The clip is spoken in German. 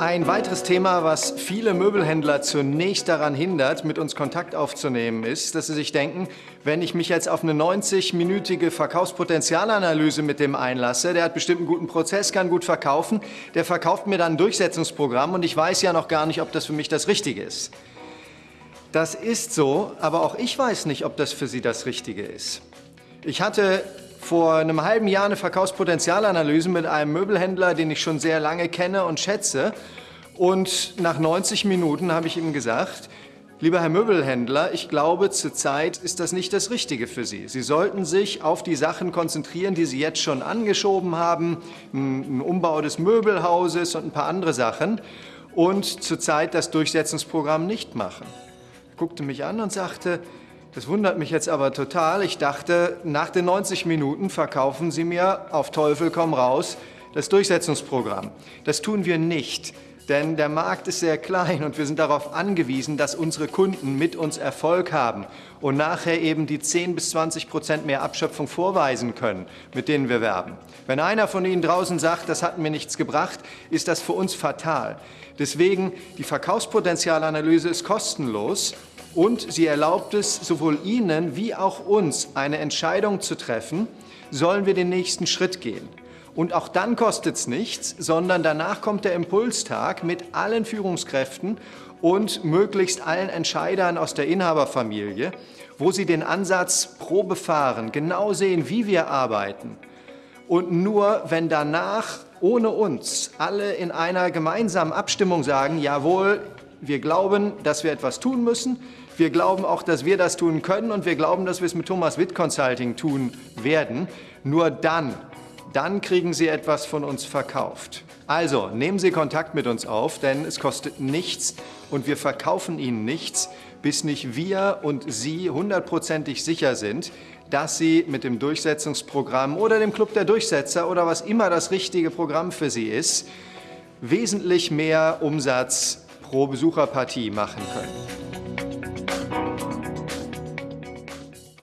Ein weiteres Thema, was viele Möbelhändler zunächst daran hindert, mit uns Kontakt aufzunehmen, ist, dass sie sich denken, wenn ich mich jetzt auf eine 90-minütige Verkaufspotenzialanalyse mit dem einlasse, der hat bestimmt einen guten Prozess, kann gut verkaufen, der verkauft mir dann ein Durchsetzungsprogramm und ich weiß ja noch gar nicht, ob das für mich das Richtige ist. Das ist so, aber auch ich weiß nicht, ob das für Sie das Richtige ist. Ich hatte vor einem halben Jahr eine Verkaufspotenzialanalyse mit einem Möbelhändler, den ich schon sehr lange kenne und schätze. Und nach 90 Minuten habe ich ihm gesagt, lieber Herr Möbelhändler, ich glaube, zurzeit ist das nicht das Richtige für Sie. Sie sollten sich auf die Sachen konzentrieren, die Sie jetzt schon angeschoben haben, ein Umbau des Möbelhauses und ein paar andere Sachen und zurzeit das Durchsetzungsprogramm nicht machen. Er guckte mich an und sagte, das wundert mich jetzt aber total. Ich dachte, nach den 90 Minuten verkaufen Sie mir auf Teufel komm raus das Durchsetzungsprogramm. Das tun wir nicht, denn der Markt ist sehr klein und wir sind darauf angewiesen, dass unsere Kunden mit uns Erfolg haben und nachher eben die 10 bis 20 Prozent mehr Abschöpfung vorweisen können, mit denen wir werben. Wenn einer von Ihnen draußen sagt, das hat mir nichts gebracht, ist das für uns fatal. Deswegen, die Verkaufspotenzialanalyse ist kostenlos und sie erlaubt es sowohl Ihnen wie auch uns, eine Entscheidung zu treffen, sollen wir den nächsten Schritt gehen. Und auch dann kostet es nichts, sondern danach kommt der Impulstag mit allen Führungskräften und möglichst allen Entscheidern aus der Inhaberfamilie, wo sie den Ansatz Probe fahren, genau sehen, wie wir arbeiten. Und nur wenn danach ohne uns alle in einer gemeinsamen Abstimmung sagen, jawohl, wir glauben, dass wir etwas tun müssen. Wir glauben auch, dass wir das tun können und wir glauben, dass wir es mit Thomas Witt Consulting tun werden. Nur dann, dann kriegen Sie etwas von uns verkauft. Also nehmen Sie Kontakt mit uns auf, denn es kostet nichts und wir verkaufen Ihnen nichts, bis nicht wir und Sie hundertprozentig sicher sind, dass Sie mit dem Durchsetzungsprogramm oder dem Club der Durchsetzer oder was immer das richtige Programm für Sie ist, wesentlich mehr Umsatz pro Besucherpartie machen können.